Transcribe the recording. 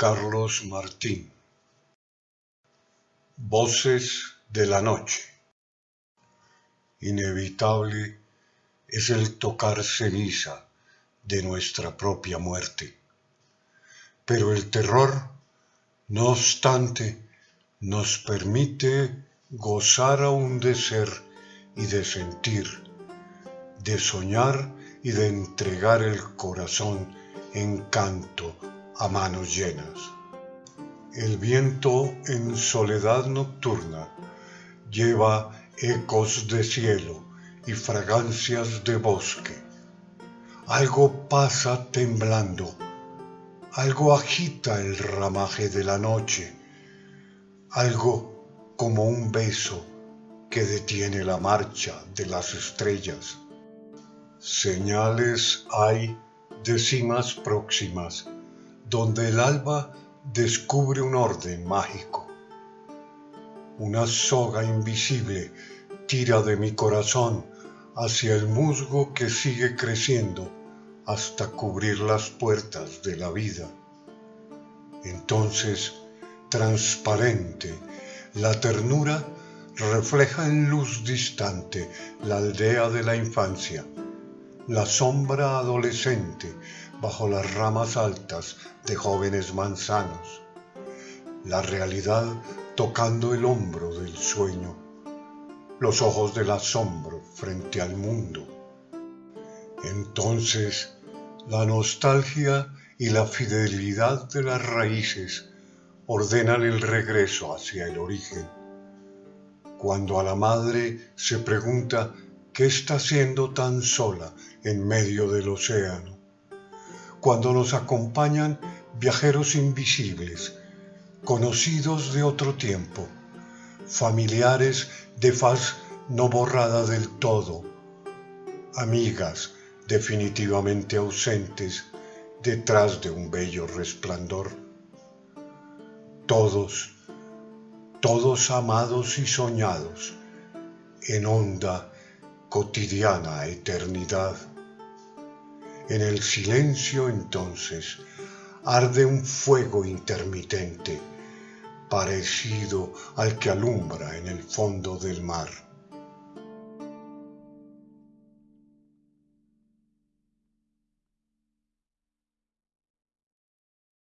Carlos Martín Voces de la noche Inevitable es el tocar ceniza de nuestra propia muerte. Pero el terror, no obstante, nos permite gozar aún de ser y de sentir, de soñar y de entregar el corazón en canto a manos llenas. El viento en soledad nocturna lleva ecos de cielo y fragancias de bosque. Algo pasa temblando, algo agita el ramaje de la noche, algo como un beso que detiene la marcha de las estrellas. Señales hay de cimas próximas donde el alba descubre un orden mágico. Una soga invisible tira de mi corazón hacia el musgo que sigue creciendo hasta cubrir las puertas de la vida. Entonces, transparente, la ternura refleja en luz distante la aldea de la infancia, la sombra adolescente bajo las ramas altas de jóvenes manzanos, la realidad tocando el hombro del sueño, los ojos del asombro frente al mundo. Entonces, la nostalgia y la fidelidad de las raíces ordenan el regreso hacia el origen. Cuando a la madre se pregunta qué está haciendo tan sola en medio del océano, cuando nos acompañan viajeros invisibles, conocidos de otro tiempo, familiares de faz no borrada del todo, amigas definitivamente ausentes detrás de un bello resplandor. Todos, todos amados y soñados en honda, cotidiana eternidad. En el silencio entonces arde un fuego intermitente, parecido al que alumbra en el fondo del mar.